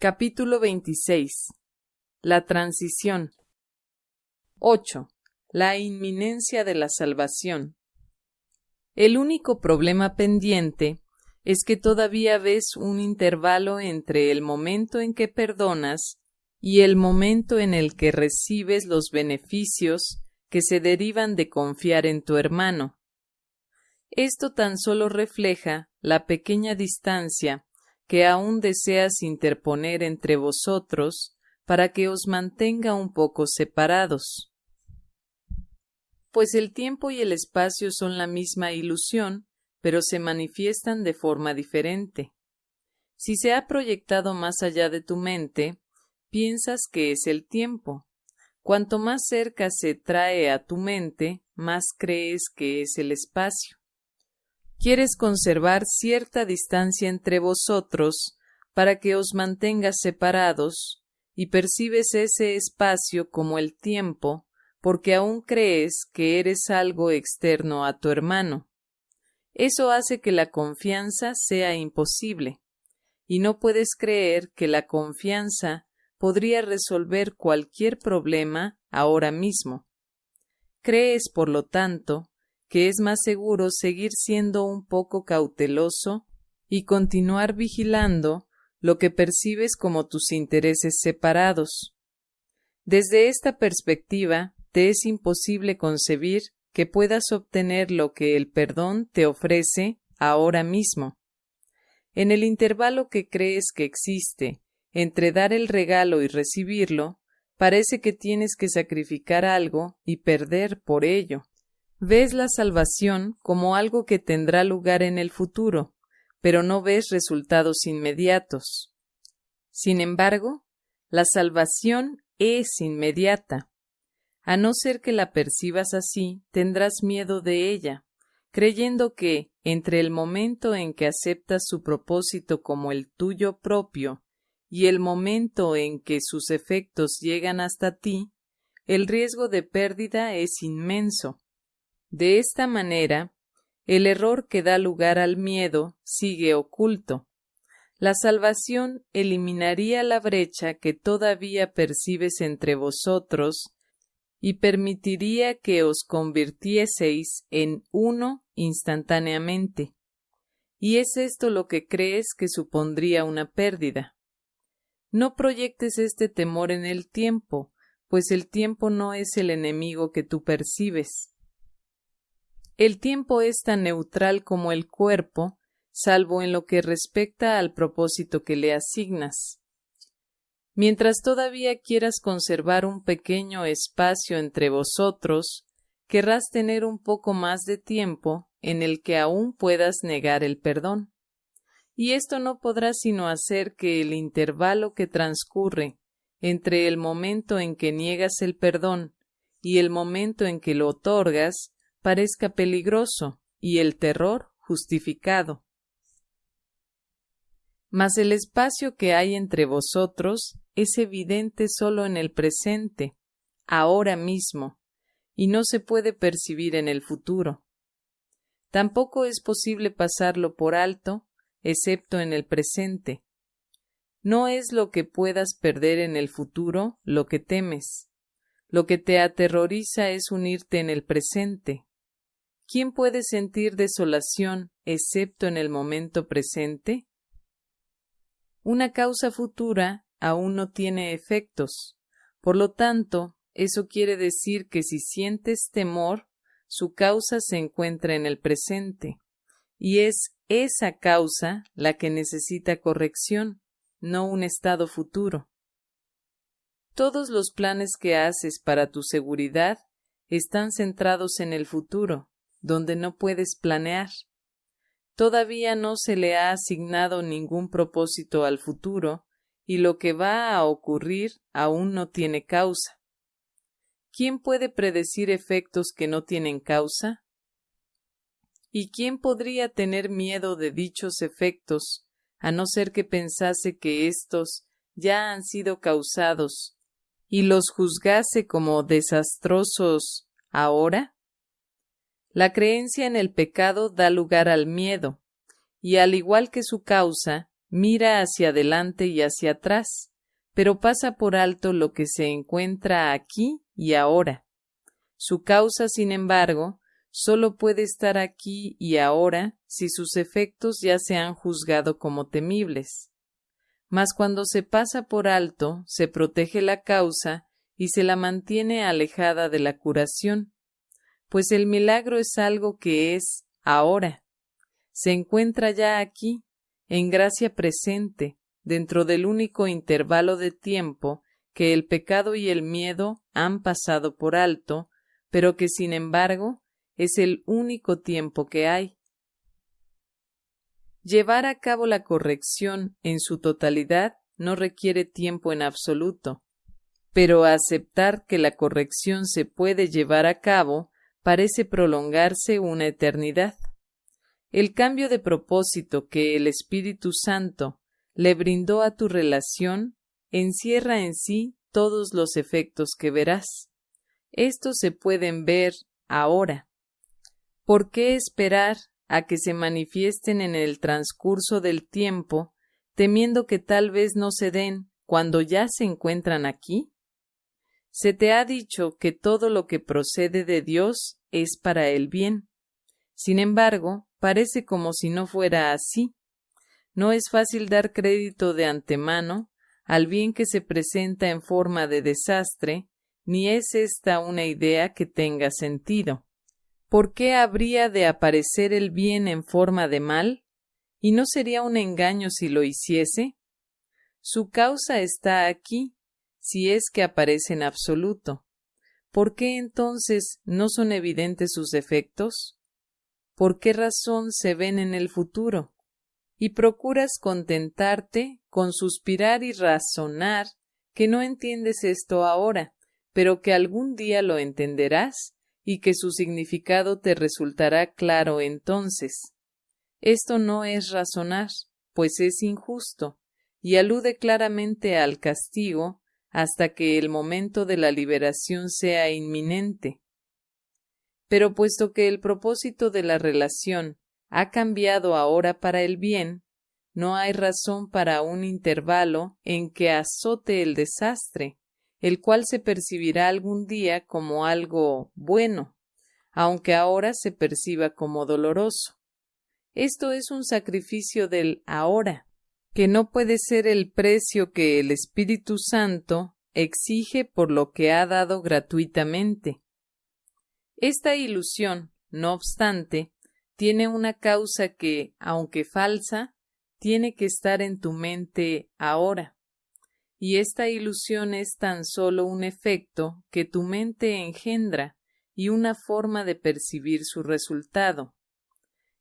Capítulo 26. La transición. 8. La inminencia de la salvación. El único problema pendiente es que todavía ves un intervalo entre el momento en que perdonas y el momento en el que recibes los beneficios que se derivan de confiar en tu hermano. Esto tan solo refleja la pequeña distancia que aún deseas interponer entre vosotros para que os mantenga un poco separados. Pues el tiempo y el espacio son la misma ilusión, pero se manifiestan de forma diferente. Si se ha proyectado más allá de tu mente, piensas que es el tiempo. Cuanto más cerca se trae a tu mente, más crees que es el espacio quieres conservar cierta distancia entre vosotros para que os mantengas separados, y percibes ese espacio como el tiempo, porque aún crees que eres algo externo a tu hermano. Eso hace que la confianza sea imposible, y no puedes creer que la confianza podría resolver cualquier problema ahora mismo. Crees, por lo tanto, que es más seguro seguir siendo un poco cauteloso y continuar vigilando lo que percibes como tus intereses separados. Desde esta perspectiva, te es imposible concebir que puedas obtener lo que el perdón te ofrece ahora mismo. En el intervalo que crees que existe entre dar el regalo y recibirlo, parece que tienes que sacrificar algo y perder por ello. Ves la salvación como algo que tendrá lugar en el futuro, pero no ves resultados inmediatos. Sin embargo, la salvación es inmediata. A no ser que la percibas así, tendrás miedo de ella, creyendo que, entre el momento en que aceptas su propósito como el tuyo propio y el momento en que sus efectos llegan hasta ti, el riesgo de pérdida es inmenso, de esta manera, el error que da lugar al miedo sigue oculto. La salvación eliminaría la brecha que todavía percibes entre vosotros y permitiría que os convirtieseis en uno instantáneamente. Y es esto lo que crees que supondría una pérdida. No proyectes este temor en el tiempo, pues el tiempo no es el enemigo que tú percibes. El tiempo es tan neutral como el cuerpo, salvo en lo que respecta al propósito que le asignas. Mientras todavía quieras conservar un pequeño espacio entre vosotros, querrás tener un poco más de tiempo en el que aún puedas negar el perdón. Y esto no podrá sino hacer que el intervalo que transcurre entre el momento en que niegas el perdón y el momento en que lo otorgas parezca peligroso y el terror justificado. Mas el espacio que hay entre vosotros es evidente solo en el presente, ahora mismo, y no se puede percibir en el futuro. Tampoco es posible pasarlo por alto, excepto en el presente. No es lo que puedas perder en el futuro lo que temes. Lo que te aterroriza es unirte en el presente, ¿Quién puede sentir desolación excepto en el momento presente? Una causa futura aún no tiene efectos. Por lo tanto, eso quiere decir que si sientes temor, su causa se encuentra en el presente, y es esa causa la que necesita corrección, no un estado futuro. Todos los planes que haces para tu seguridad están centrados en el futuro, donde no puedes planear. Todavía no se le ha asignado ningún propósito al futuro, y lo que va a ocurrir aún no tiene causa. ¿Quién puede predecir efectos que no tienen causa? ¿Y quién podría tener miedo de dichos efectos, a no ser que pensase que éstos ya han sido causados y los juzgase como desastrosos ahora? La creencia en el pecado da lugar al miedo, y al igual que su causa, mira hacia adelante y hacia atrás, pero pasa por alto lo que se encuentra aquí y ahora. Su causa, sin embargo, solo puede estar aquí y ahora si sus efectos ya se han juzgado como temibles. Mas cuando se pasa por alto, se protege la causa y se la mantiene alejada de la curación, pues el milagro es algo que es ahora. Se encuentra ya aquí, en gracia presente, dentro del único intervalo de tiempo que el pecado y el miedo han pasado por alto, pero que sin embargo es el único tiempo que hay. Llevar a cabo la corrección en su totalidad no requiere tiempo en absoluto, pero aceptar que la corrección se puede llevar a cabo parece prolongarse una eternidad. El cambio de propósito que el Espíritu Santo le brindó a tu relación encierra en sí todos los efectos que verás. Estos se pueden ver ahora. ¿Por qué esperar a que se manifiesten en el transcurso del tiempo, temiendo que tal vez no se den cuando ya se encuentran aquí? Se te ha dicho que todo lo que procede de Dios es para el bien. Sin embargo, parece como si no fuera así. No es fácil dar crédito de antemano al bien que se presenta en forma de desastre, ni es esta una idea que tenga sentido. ¿Por qué habría de aparecer el bien en forma de mal? ¿Y no sería un engaño si lo hiciese? Su causa está aquí, si es que aparece en absoluto. ¿Por qué entonces no son evidentes sus efectos? ¿Por qué razón se ven en el futuro? Y procuras contentarte con suspirar y razonar que no entiendes esto ahora, pero que algún día lo entenderás y que su significado te resultará claro entonces. Esto no es razonar, pues es injusto, y alude claramente al castigo hasta que el momento de la liberación sea inminente. Pero puesto que el propósito de la relación ha cambiado ahora para el bien, no hay razón para un intervalo en que azote el desastre, el cual se percibirá algún día como algo bueno, aunque ahora se perciba como doloroso. Esto es un sacrificio del ahora, que no puede ser el precio que el Espíritu Santo exige por lo que ha dado gratuitamente. Esta ilusión, no obstante, tiene una causa que, aunque falsa, tiene que estar en tu mente ahora. Y esta ilusión es tan solo un efecto que tu mente engendra y una forma de percibir su resultado.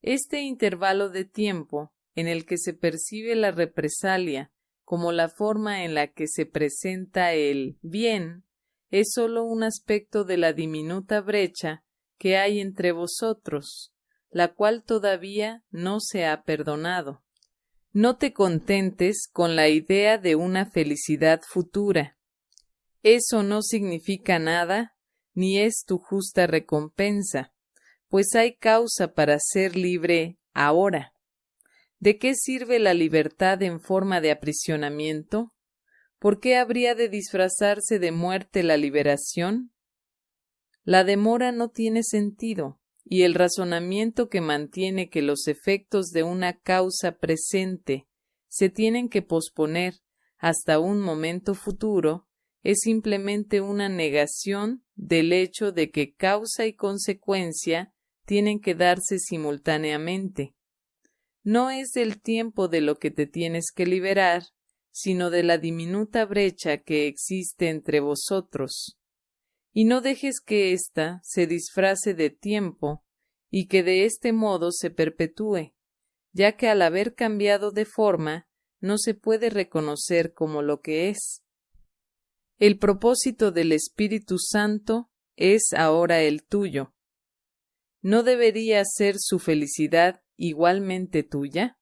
Este intervalo de tiempo en el que se percibe la represalia como la forma en la que se presenta el bien es sólo un aspecto de la diminuta brecha que hay entre vosotros, la cual todavía no se ha perdonado. No te contentes con la idea de una felicidad futura. Eso no significa nada, ni es tu justa recompensa, pues hay causa para ser libre ahora. ¿De qué sirve la libertad en forma de aprisionamiento? ¿Por qué habría de disfrazarse de muerte la liberación? La demora no tiene sentido, y el razonamiento que mantiene que los efectos de una causa presente se tienen que posponer hasta un momento futuro es simplemente una negación del hecho de que causa y consecuencia tienen que darse simultáneamente. No es del tiempo de lo que te tienes que liberar, sino de la diminuta brecha que existe entre vosotros y no dejes que ésta se disfrace de tiempo y que de este modo se perpetúe, ya que al haber cambiado de forma no se puede reconocer como lo que es. El propósito del Espíritu Santo es ahora el tuyo. ¿No debería ser su felicidad igualmente tuya?